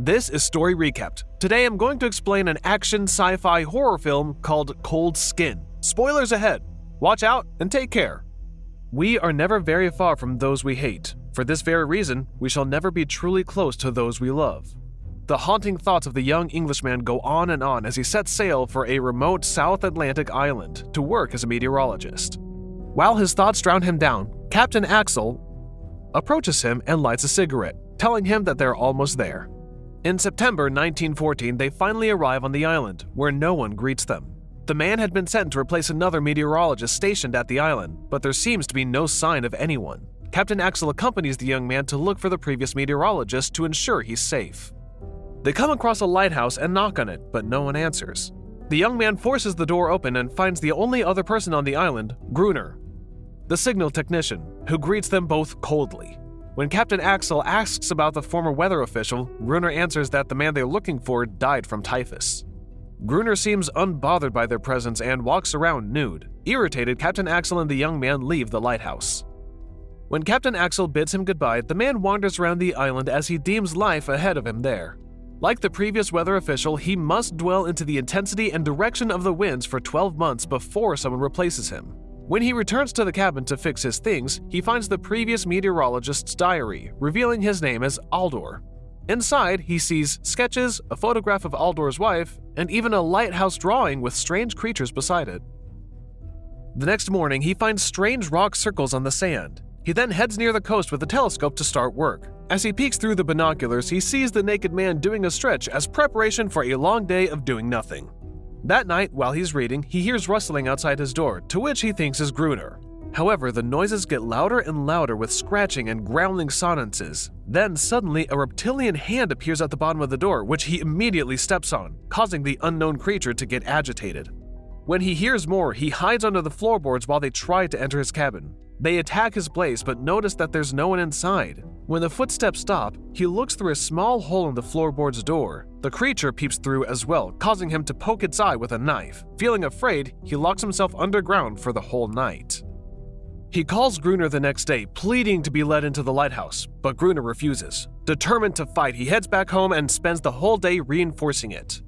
This is Story Recapped. Today I'm going to explain an action sci fi horror film called Cold Skin. Spoilers ahead. Watch out and take care. We are never very far from those we hate. For this very reason, we shall never be truly close to those we love. The haunting thoughts of the young Englishman go on and on as he sets sail for a remote South Atlantic island to work as a meteorologist. While his thoughts drown him down, Captain Axel approaches him and lights a cigarette, telling him that they're almost there. In September 1914, they finally arrive on the island, where no one greets them. The man had been sent to replace another meteorologist stationed at the island, but there seems to be no sign of anyone. Captain Axel accompanies the young man to look for the previous meteorologist to ensure he's safe. They come across a lighthouse and knock on it, but no one answers. The young man forces the door open and finds the only other person on the island, Gruner, the signal technician, who greets them both coldly. When Captain Axel asks about the former weather official, Gruner answers that the man they're looking for died from typhus. Gruner seems unbothered by their presence and walks around nude. Irritated, Captain Axel and the young man leave the lighthouse. When Captain Axel bids him goodbye, the man wanders around the island as he deems life ahead of him there. Like the previous weather official, he must dwell into the intensity and direction of the winds for 12 months before someone replaces him. When he returns to the cabin to fix his things, he finds the previous meteorologist's diary, revealing his name as Aldor. Inside, he sees sketches, a photograph of Aldor's wife, and even a lighthouse drawing with strange creatures beside it. The next morning, he finds strange rock circles on the sand. He then heads near the coast with a telescope to start work. As he peeks through the binoculars, he sees the naked man doing a stretch as preparation for a long day of doing nothing. That night, while he's reading, he hears rustling outside his door, to which he thinks is Gruner. However, the noises get louder and louder with scratching and growling sonances. Then, suddenly, a reptilian hand appears at the bottom of the door, which he immediately steps on, causing the unknown creature to get agitated. When he hears more, he hides under the floorboards while they try to enter his cabin. They attack his place but notice that there's no one inside. When the footsteps stop, he looks through a small hole in the floorboard's door. The creature peeps through as well, causing him to poke its eye with a knife. Feeling afraid, he locks himself underground for the whole night. He calls Gruner the next day, pleading to be let into the lighthouse, but Gruner refuses. Determined to fight, he heads back home and spends the whole day reinforcing it.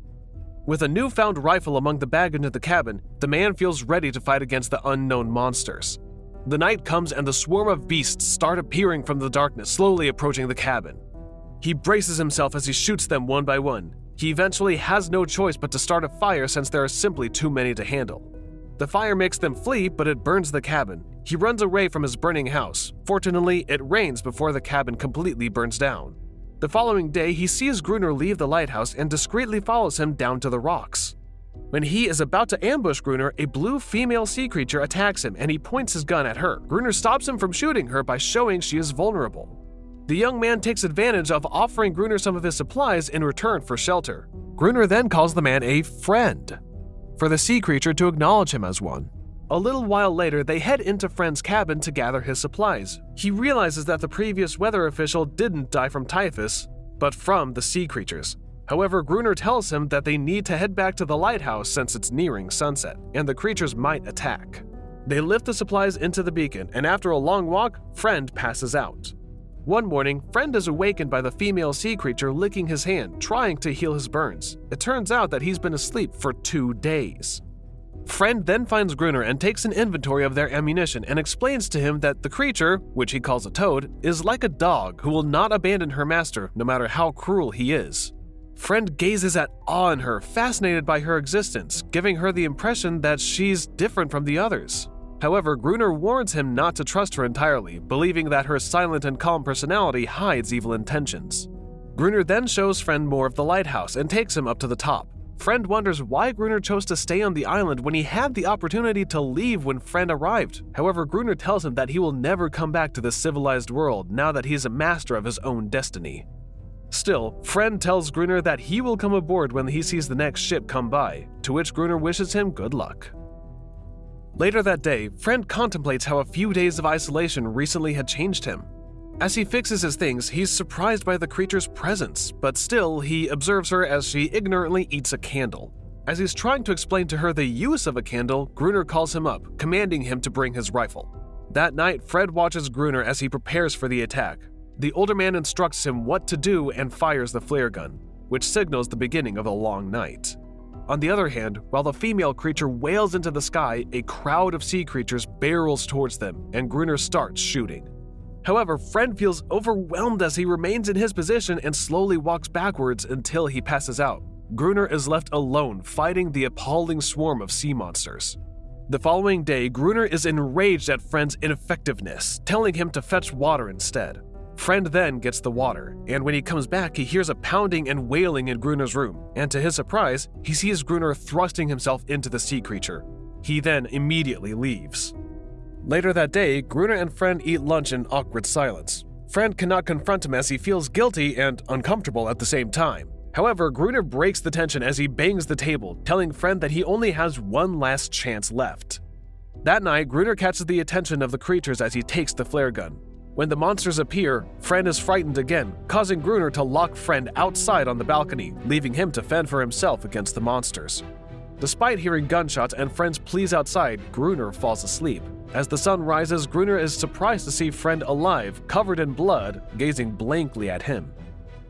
With a newfound rifle among the baggage in the cabin, the man feels ready to fight against the unknown monsters. The night comes and the swarm of beasts start appearing from the darkness, slowly approaching the cabin. He braces himself as he shoots them one by one. He eventually has no choice but to start a fire since there are simply too many to handle. The fire makes them flee, but it burns the cabin. He runs away from his burning house. Fortunately, it rains before the cabin completely burns down. The following day, he sees Gruner leave the lighthouse and discreetly follows him down to the rocks. When he is about to ambush Gruner, a blue female sea creature attacks him and he points his gun at her. Gruner stops him from shooting her by showing she is vulnerable. The young man takes advantage of offering Gruner some of his supplies in return for shelter. Gruner then calls the man a friend, for the sea creature to acknowledge him as one. A little while later, they head into Friend's cabin to gather his supplies. He realizes that the previous weather official didn't die from typhus, but from the sea creatures. However, Gruner tells him that they need to head back to the lighthouse since it's nearing sunset, and the creatures might attack. They lift the supplies into the beacon, and after a long walk, Friend passes out. One morning, Friend is awakened by the female sea creature licking his hand, trying to heal his burns. It turns out that he's been asleep for two days. Friend then finds Gruner and takes an inventory of their ammunition and explains to him that the creature, which he calls a toad, is like a dog who will not abandon her master no matter how cruel he is. Friend gazes at awe in her, fascinated by her existence, giving her the impression that she's different from the others. However, Gruner warns him not to trust her entirely, believing that her silent and calm personality hides evil intentions. Gruner then shows Friend more of the lighthouse and takes him up to the top. Friend wonders why Gruner chose to stay on the island when he had the opportunity to leave when Friend arrived. However, Gruner tells him that he will never come back to the civilized world now that he is a master of his own destiny. Still, Friend tells Gruner that he will come aboard when he sees the next ship come by, to which Gruner wishes him good luck. Later that day, Friend contemplates how a few days of isolation recently had changed him. As he fixes his things, he's surprised by the creature's presence, but still, he observes her as she ignorantly eats a candle. As he's trying to explain to her the use of a candle, Gruner calls him up, commanding him to bring his rifle. That night, Fred watches Gruner as he prepares for the attack. The older man instructs him what to do and fires the flare gun, which signals the beginning of a long night. On the other hand, while the female creature wails into the sky, a crowd of sea creatures barrels towards them, and Gruner starts shooting. However, Friend feels overwhelmed as he remains in his position and slowly walks backwards until he passes out. Gruner is left alone fighting the appalling swarm of sea monsters. The following day, Gruner is enraged at Friend's ineffectiveness, telling him to fetch water instead. Friend then gets the water, and when he comes back, he hears a pounding and wailing in Gruner's room, and to his surprise, he sees Gruner thrusting himself into the sea creature. He then immediately leaves. Later that day, Gruner and Friend eat lunch in awkward silence. Friend cannot confront him as he feels guilty and uncomfortable at the same time. However, Gruner breaks the tension as he bangs the table, telling Friend that he only has one last chance left. That night, Gruner catches the attention of the creatures as he takes the flare gun. When the monsters appear, Friend is frightened again, causing Gruner to lock Friend outside on the balcony, leaving him to fend for himself against the monsters. Despite hearing gunshots and Friend's pleas outside, Gruner falls asleep. As the sun rises, Gruner is surprised to see Friend alive, covered in blood, gazing blankly at him.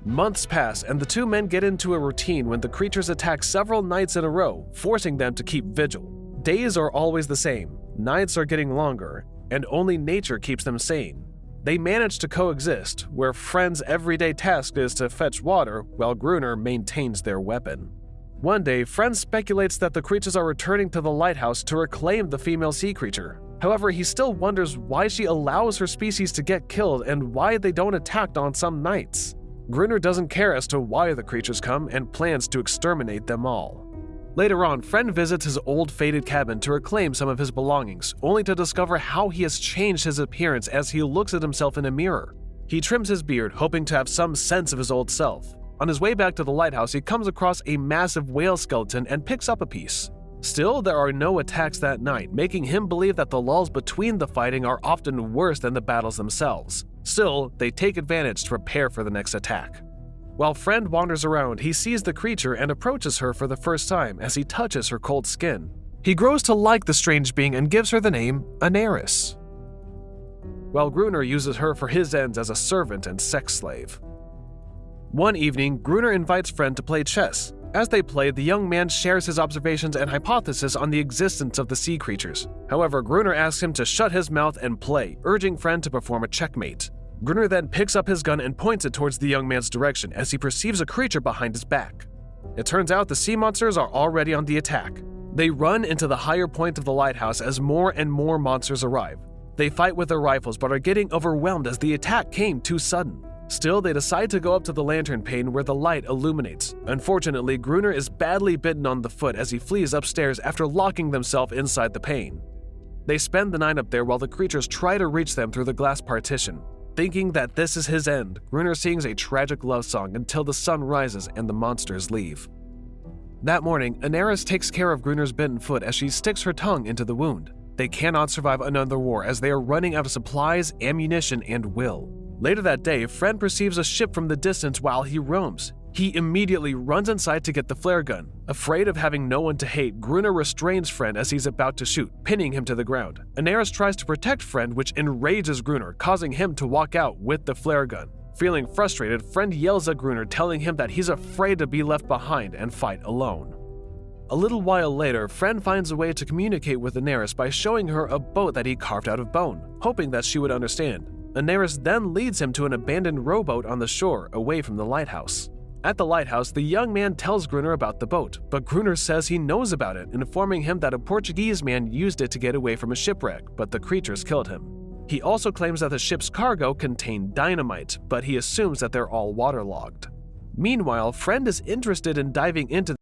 Months pass, and the two men get into a routine when the creatures attack several nights in a row, forcing them to keep vigil. Days are always the same, nights are getting longer, and only nature keeps them sane. They manage to coexist, where Friend's everyday task is to fetch water while Gruner maintains their weapon. One day, Friend speculates that the creatures are returning to the lighthouse to reclaim the female sea creature. However, he still wonders why she allows her species to get killed and why they don't attack on some nights. Gruner doesn't care as to why the creatures come and plans to exterminate them all. Later on, Friend visits his old faded cabin to reclaim some of his belongings, only to discover how he has changed his appearance as he looks at himself in a mirror. He trims his beard, hoping to have some sense of his old self. On his way back to the lighthouse, he comes across a massive whale skeleton and picks up a piece. Still, there are no attacks that night, making him believe that the lulls between the fighting are often worse than the battles themselves. Still, they take advantage to prepare for the next attack. While Friend wanders around, he sees the creature and approaches her for the first time as he touches her cold skin. He grows to like the strange being and gives her the name Aneris, while Gruner uses her for his ends as a servant and sex slave. One evening, Gruner invites Friend to play chess. As they play, the young man shares his observations and hypothesis on the existence of the sea creatures. However, Gruner asks him to shut his mouth and play, urging Friend to perform a checkmate. Gruner then picks up his gun and points it towards the young man's direction as he perceives a creature behind his back. It turns out the sea monsters are already on the attack. They run into the higher point of the lighthouse as more and more monsters arrive. They fight with their rifles but are getting overwhelmed as the attack came too sudden. Still, they decide to go up to the lantern pane where the light illuminates. Unfortunately, Gruner is badly bitten on the foot as he flees upstairs after locking themselves inside the pane. They spend the night up there while the creatures try to reach them through the glass partition. Thinking that this is his end, Gruner sings a tragic love song until the sun rises and the monsters leave. That morning, Aneris takes care of Gruner's bitten foot as she sticks her tongue into the wound. They cannot survive another war as they are running out of supplies, ammunition, and will. Later that day, Friend perceives a ship from the distance while he roams. He immediately runs inside to get the flare gun. Afraid of having no one to hate, Gruner restrains Friend as he's about to shoot, pinning him to the ground. Aneris tries to protect Friend, which enrages Gruner, causing him to walk out with the flare gun. Feeling frustrated, Friend yells at Gruner, telling him that he's afraid to be left behind and fight alone. A little while later, Friend finds a way to communicate with Aneris by showing her a boat that he carved out of bone, hoping that she would understand. Aneris then leads him to an abandoned rowboat on the shore, away from the lighthouse. At the lighthouse, the young man tells Gruner about the boat, but Gruner says he knows about it, informing him that a Portuguese man used it to get away from a shipwreck, but the creatures killed him. He also claims that the ship's cargo contained dynamite, but he assumes that they're all waterlogged. Meanwhile, Friend is interested in diving into